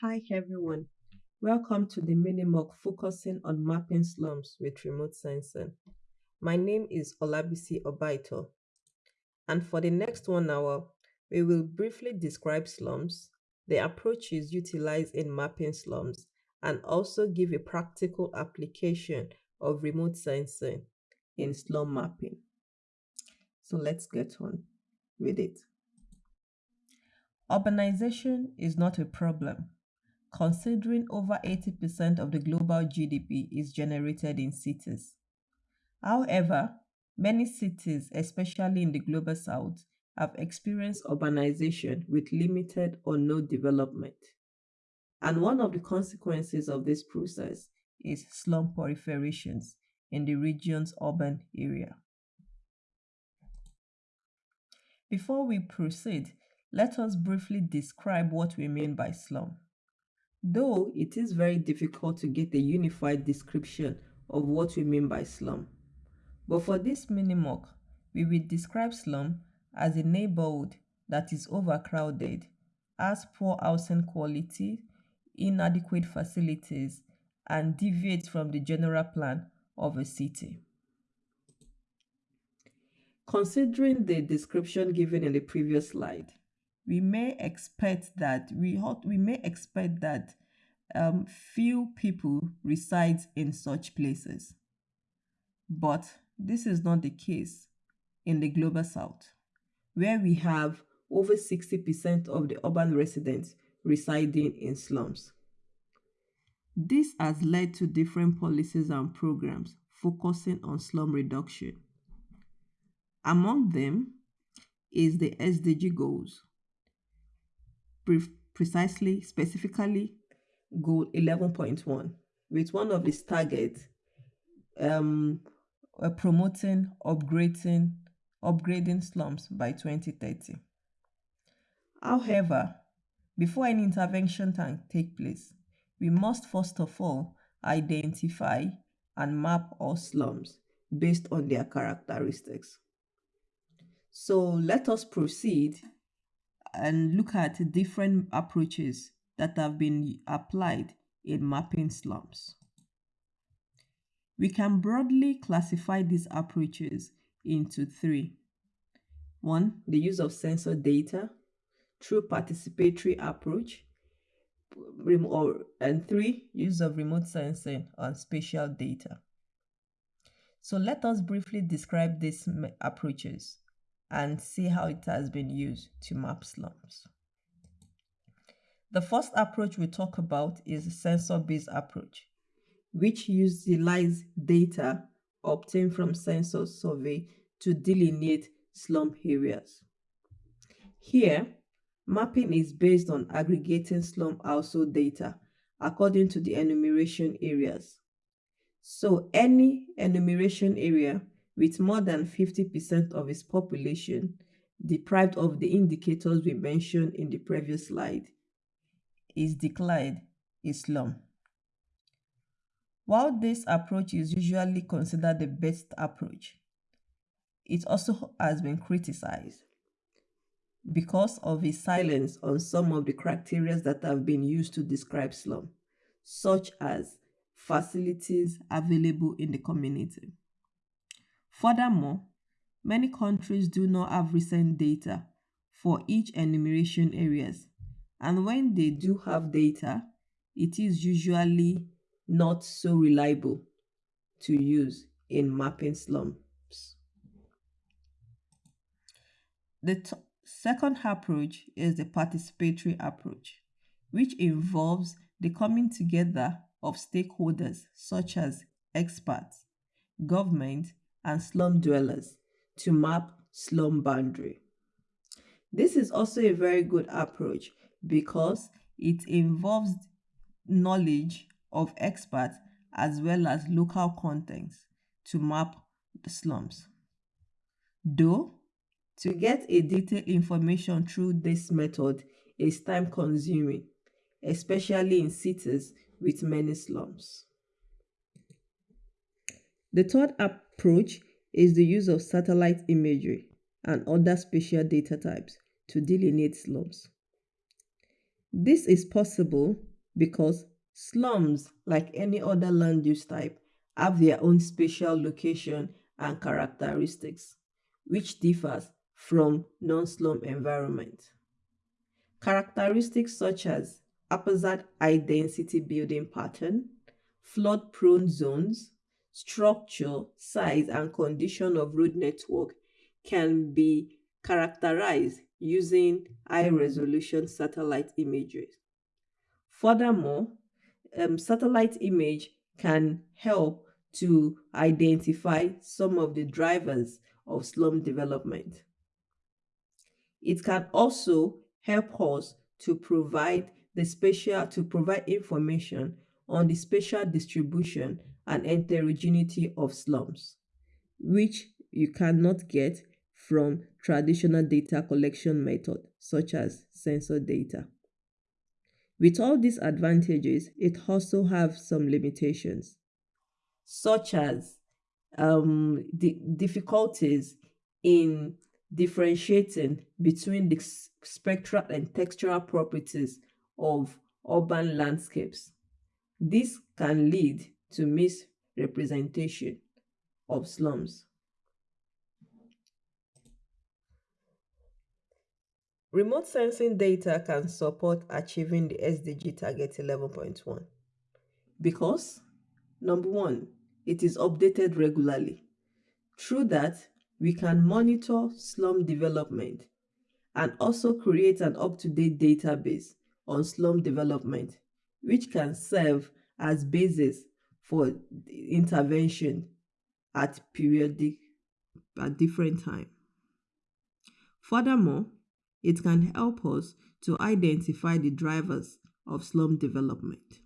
Hi everyone, welcome to the mini-MOOC focusing on mapping slums with remote sensing. My name is Olabisi Obaito and for the next one hour, we will briefly describe slums, the approaches utilized in mapping slums, and also give a practical application of remote sensing in slum mapping. So let's get on with it. Urbanization is not a problem, considering over 80% of the global GDP is generated in cities. However, many cities, especially in the global south, have experienced urbanization with limited or no development. And one of the consequences of this process is slum proliferations in the region's urban area. Before we proceed, let us briefly describe what we mean by slum. Though it is very difficult to get a unified description of what we mean by slum. But for this mini-MOOC, we will describe slum as a neighborhood that is overcrowded, has poor housing quality, inadequate facilities, and deviates from the general plan of a city. Considering the description given in the previous slide, we may expect that we, we may expect that um, few people reside in such places. But this is not the case in the global south, where we have over 60% of the urban residents residing in slums. This has led to different policies and programs focusing on slum reduction. Among them is the SDG goals, pre precisely, specifically goal 11.1, with one of its targets um, uh, promoting upgrading, upgrading slums by 2030. However, before any intervention can take place, we must first of all identify and map all slums based on their characteristics. So let us proceed and look at different approaches that have been applied in mapping slums. We can broadly classify these approaches into three. One, the use of census data through participatory approach, and three, use of remote sensing on spatial data. So let us briefly describe these approaches and see how it has been used to map slums. The first approach we talk about is a census-based approach, which utilizes data obtained from census survey to delineate slum areas. Here, mapping is based on aggregating slum household data according to the enumeration areas. So any enumeration area with more than 50% of its population deprived of the indicators we mentioned in the previous slide is declared Islam. While this approach is usually considered the best approach, it also has been criticized because of its silence on some of the criteria that have been used to describe slum, such as facilities available in the community. Furthermore, many countries do not have recent data for each enumeration areas and when they do have data, it is usually not so reliable to use in mapping slums. The second approach is the participatory approach, which involves the coming together of stakeholders such as experts, government, and slum dwellers to map slum boundary. This is also a very good approach because it involves knowledge of experts as well as local contents to map the slums. Though, to get a detailed information through this method is time consuming, especially in cities with many slums. The third approach is the use of satellite imagery and other spatial data types to delineate slums. This is possible because slums, like any other land use type, have their own spatial location and characteristics, which differs from non-slum environment. Characteristics such as haphazard high density building pattern, flood prone zones, structure, size, and condition of road network can be characterized using high resolution satellite imagery. Furthermore, um, satellite image can help to identify some of the drivers of slum development. It can also help us to provide the spatial to provide information on the spatial distribution and heterogeneity of slums, which you cannot get from traditional data collection method such as census data. With all these advantages, it also has some limitations, such as um, the difficulties in differentiating between the spectral and textural properties of urban landscapes. This can lead to misrepresentation of slums. Remote sensing data can support achieving the SDG target 11.1 because, number one, it is updated regularly. Through that, we can monitor slum development and also create an up-to-date database on slum development, which can serve as basis for intervention at periodic at different time. Furthermore, it can help us to identify the drivers of slum development.